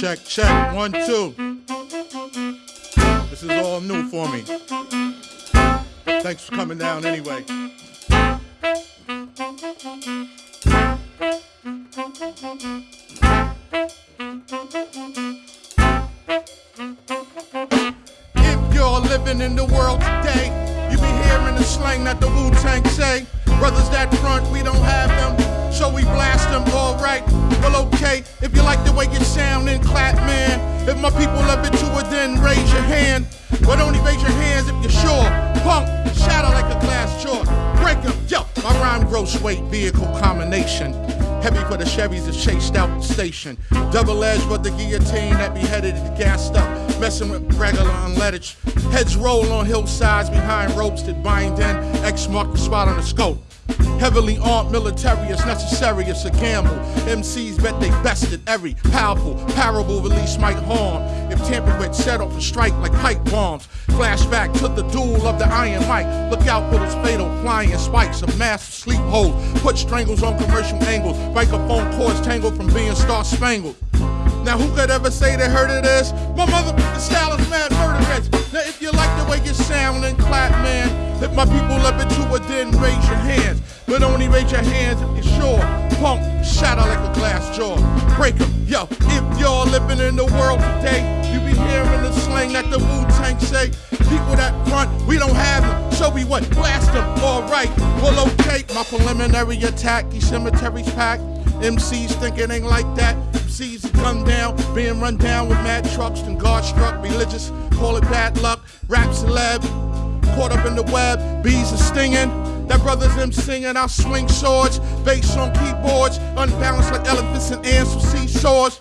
check, check. One, two. This is all new for me. Thanks for coming down anyway. If you're living in the world today, you be hearing the slang that the Wu Tang say. Brothers that front, we don't have them, so we blast them. Alright, well, okay. If you like the way you sound, then clap, man. If my people love it too, then raise your hand. But only raise your hands if you're sure. Punk, shatter like a glass jaw. Break 'em, yo. My rhyme gross weight vehicle combination. Heavy for the Chevys that chased out the station. Double edged for the guillotine that beheaded and gassed up. Messing with regular unleaded. Heads roll on hillsides behind ropes that bind in. X mark the spot on the scope. Heavily armed military is necessary, it's a gamble. MCs bet they bested every powerful parable release might harm. If tampered with, set off a strike like pipe bombs. Flashback to the duel of the Iron Mic. Look out for those fatal flying spikes of massive sleep holes. Put strangles on commercial angles. Microphone cords tangled from being star spangled. Now who could ever say they heard of this? My mother, the style is mad murderous. Now if you like the way you sound and clap, man. If my people it too, well, then raise your hands. But only raise your hands if you're sure. Punk, shatter like a glass jaw. Break 'em, yo. If you're living in the world today, you be hearing the slang that the Wu Tang say. People that front, we don't have them. So we what? Blast them. Alright, well, okay. My preliminary attack, these cemeteries packed. MCs think it ain't like that. MCs gunned down, being run down with mad trucks and guard struck. Religious, call it bad luck. Rap celeb, caught up in the web. Bees are stinging. That brother's them singing. I swing swords, bass on keyboards, unbalanced like elephants and ants from seashores.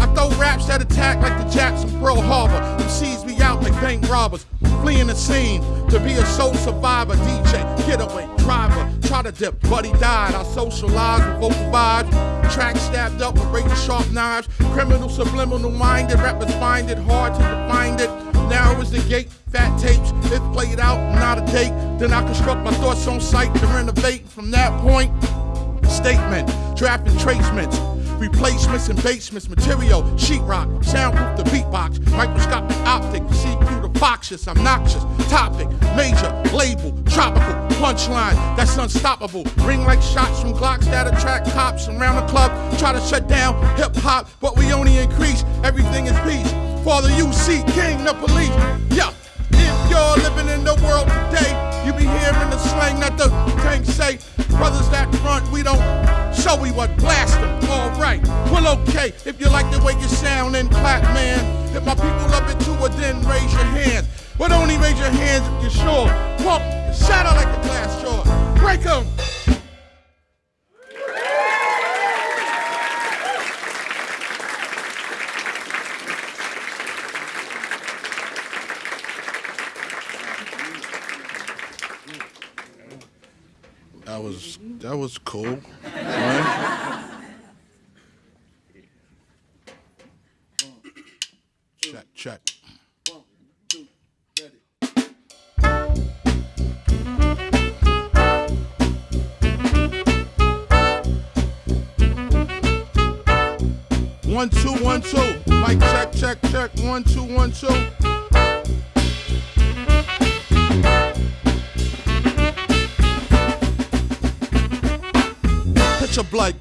I throw raps that attack like the Japs in Pearl Harbor. MCs me out like bank robbers, fleeing the scene to be a soul survivor. DJ, getaway, driver, try to dip, he died. I socialize with vocal vibes, tracks stabbed up with razor sharp knives. Criminal subliminal minded, rappers find it hard to define it. Narrow is the gate, fat tapes, if played out, not a date. Then I construct my thoughts on sight to renovate. From that point, statement, drafting tracements, replacements and basements, material, sheetrock, soundproof the beatbox, microscopic optic, see through the boxes, obnoxious, topic, major, label, tropical, punchline, that's unstoppable. Ring like shots from Glocks that attract cops around the club, try to shut down hip hop, but we only increase, everything is peace. Father UC, King, the police, yeah. If you're living in the world today, you be hearing the slang that the tanks say. Brothers that front, we don't show we what blast them. Alright, well okay. If you like the way you sound, then clap, man. If my people love it too, well then raise your hands. But only raise your hands if you're sure. Pump, shatter like a glass jaw. Break 'em. That was cool. Right? check, check. One two one two. Mic check check check. One two one two. Picture blood,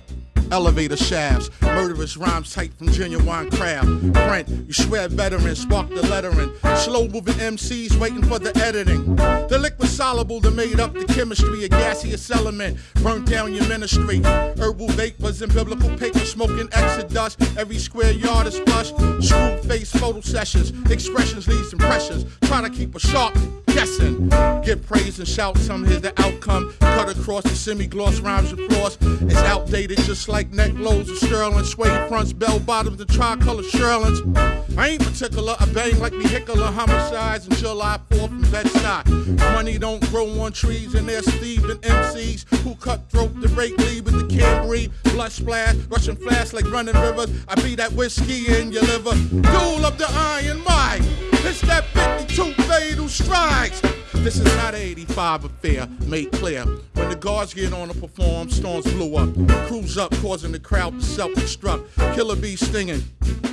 elevator shafts, murderous rhymes tight from genuine craft. Brent, you swear veterans, spark the lettering. Slow moving MCs waiting for the editing. The liquid soluble that made up the chemistry, a gaseous element, burnt down your ministry. Herbal vapors and biblical paper smoking exodus. Every square yard is flush. Screw face photo sessions, expressions leaves impressions. Try to keep a sharp guessing. Give praise and shout, some here's the outcome. Cut across the semi-gloss rhymes and floss. It's outdated just like neck lows of sterling. Suede fronts, bell bottoms, the tricolor Sherlins. I ain't particular, I bang like vehicular homicides in July 4th from Bed-Stuy. Money don't grow on trees and there's Steven MCs who cutthroat the rate lead with Blood splash, rushing flash like running rivers. I be that whiskey in your liver. Duel of the Iron Mic. It's that 52 fatal strikes. This is not an 85 affair, made clear. When the guards get on to perform, storms blew up. Crews up, causing the crowd to self-destruct. Killer bees stinging.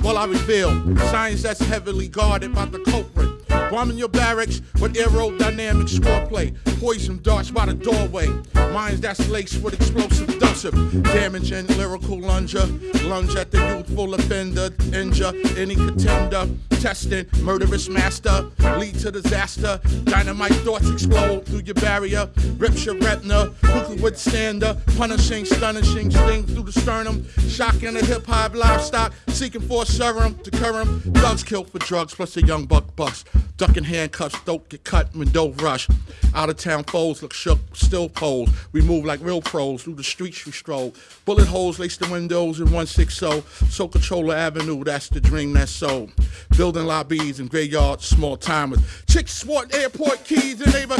While I reveal science that's heavily guarded by the culprit. Bombing your barracks with aerodynamic swordplay. Poison darts by the doorway. Minds that's laced with explosive dusser. Damaging lyrical lunger. Lunge at the youthful offender. Injure any contender. Testing murderous master. Lead to disaster. Dynamite thoughts explode through your barrier. Rips your retina. Who can withstand the punishing, stunning sting through the sternum. Shocking the hip hop livestock. Seeking for a serum to cure them. Thugs killed for drugs plus a young buck bust. Ducking handcuffs, don't get cut when don't rush. Out of town foes look shook, still pose. We move like real pros through the streets we stroll. Bullet holes lace the windows in 160. So Controller Avenue, that's the dream that's sold. Building lobbies and graveyards, small timers. Chicks swat airport keys and neighbor.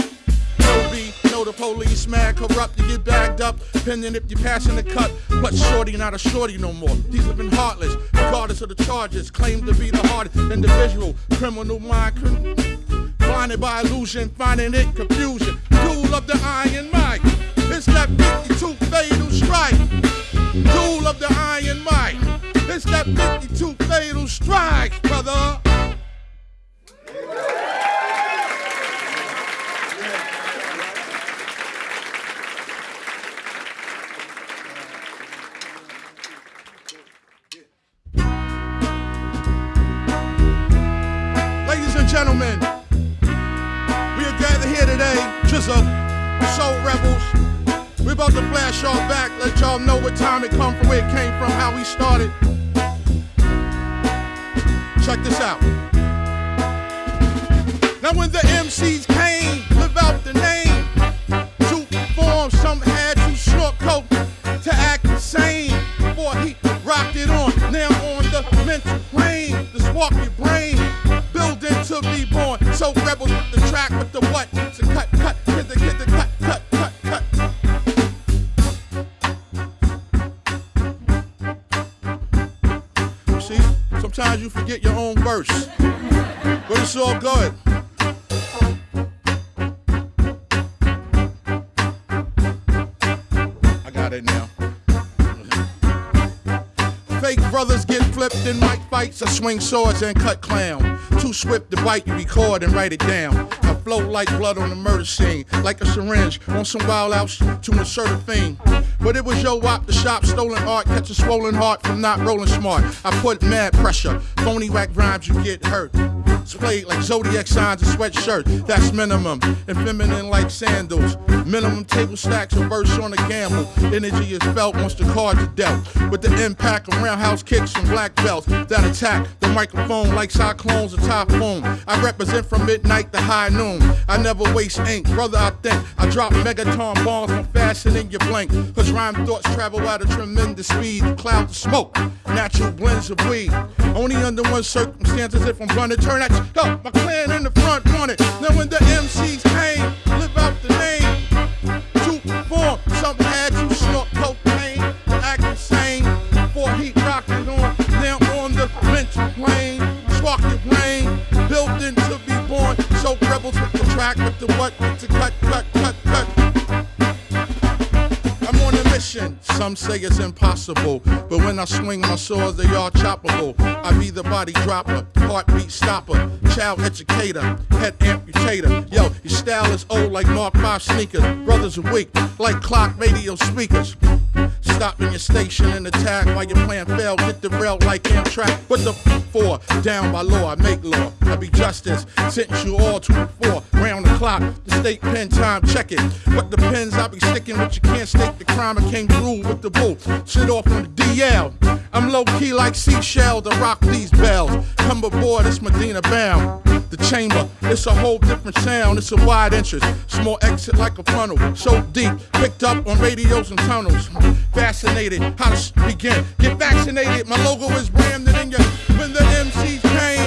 No be, know the police mad, corrupt, you get bagged up, pending if you're passing the cut. But shorty not a shorty no more. These been heartless, regardless of the charges. Claim to be the hardest individual, criminal mind, blinded by illusion, finding it confusion. Tool of the iron mic, it's that 52 fatal strike. Tool of the iron mic, it's that 52 fatal strike, brother. Flash y'all back, let y'all know what time it come from, where it came from, how we started. Check this out. Now when the MCs came, live out the name. To perform, some had to snort coke to act insane. Before he rocked it on, now on the mental plane. Just walk your brain, building to be born. So rebels with the track, with the what? Fake brothers get flipped in mic fights. I swing swords and cut clown. Too swift to bite, you record and write it down. I flow like blood on a murder scene, like a syringe on some wild outs to insert a fiend. But it was yo wop the shop, stolen art, catch a swollen heart from not rolling smart. I put mad pressure, phony whack rhymes, you get hurt. Splayed like zodiac signs and sweatshirt, that's minimum. And feminine like sandals. Minimum table stacks, a verse on a gamble. Energy is felt once the cards are dealt. With the impact of roundhouse kicks from black belts that attack the microphone like cyclones or typhoon. I represent from midnight to high noon. I never waste ink, brother. I think I drop megaton bombs from faster than your blink. Cause rhyme thoughts travel at a tremendous speed. Cloud of smoke, natural blends of weed. Only under one circumstances if I'm gonna turn that yo, my clan in the front want it. Now when the MCs came, live out the name. To perform, some had to snort cocaine, act insane. Before he rocked it on, now on the mental plane. Spark your brain, built in to be born. So rebels with the track, with the what, with the cut. Some say it's impossible, but when I swing my swords, they all choppable. I be the body dropper, heartbeat stopper, child educator, head amputator. Yo, your style is old like Mark 5 sneakers. Brothers are weak like clock radio speakers. Stop in your station and attack while your plan fail. Get the rail like Amtrak. What the for? Down by law, I make law. I be justice. Sentence you all to the four. Round the state pen time, check it. What the pens I be sticking with, you can't stake the crime. I came through with the bull. Sit off on the DL. I'm low key like seashell to rock these bells. Come aboard, it's Medina bound. The chamber, it's a whole different sound. It's a wide entrance, small exit like a funnel. So deep, picked up on radios and tunnels. Fascinated, how to begin? Get vaccinated. My logo is branded in your. When the MCs came,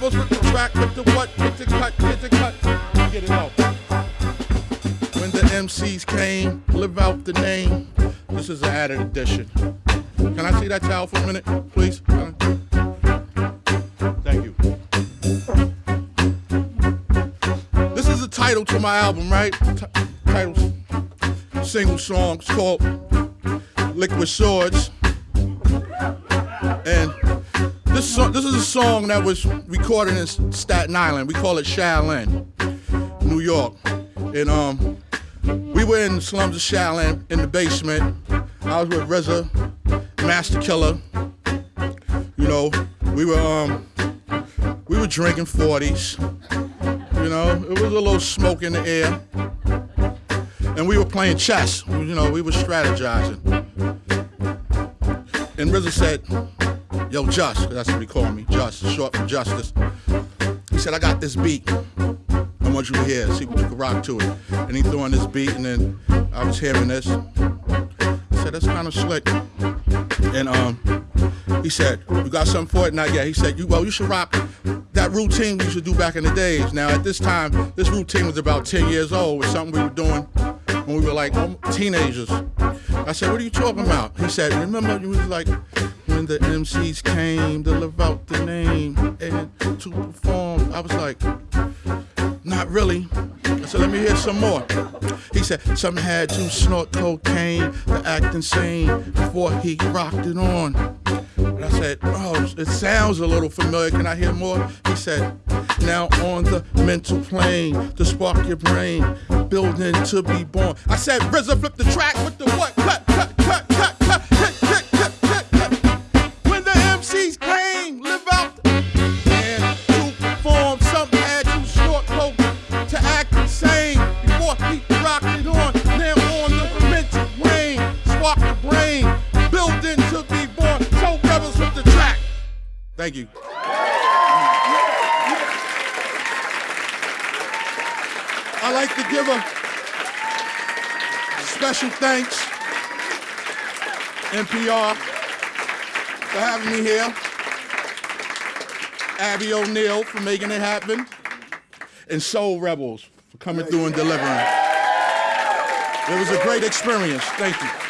With the with the what, cut, cut. Get it. When the MCs came, live out the name. This is an added edition. Can I see that towel for a minute, please? Thank you. This is the title to my album, right? T- title, single song. It's called Liquid Swords. And this this is a song that was recorded in Staten Island. We call it Shaolin, New York. And um, we were in the slums of Shaolin in the basement. I was with RZA, Master Killer. You know, we were um, we were drinking 40s. You know, it was a little smoke in the air. And we were playing chess. You know, we were strategizing. And RZA said, Yo, Just, that's what he called me, Just, short for Justice. He said, I got this beat. I want you to hear, see what you can rock to it. And he threw on this beat, and then I was hearing this. I said, that's kind of slick. And um, he said, you got something for it? Not yet. He said, you, well, you should rock that routine we used to do back in the days. Now, at this time, this routine was about 10 years old. It was something we were doing when we were like teenagers. I said, what are you talking about? He said, remember you was like, when the MCs came to live out the name and to perform. I was like, not really. So let me hear some more. He said, some had to snort cocaine to act insane before he rocked it on. And I said, oh, it sounds a little familiar. Can I hear more? He said, now on the mental plane to spark your brain, building to be born. I said, RZA, flip the track with the what? Cut, cut, cut, Thank you. I like to give a special thanks, NPR, for having me here. Abby O'Neill for making it happen, and Soul Rebels for coming through and delivering. It was a great experience. Thank you.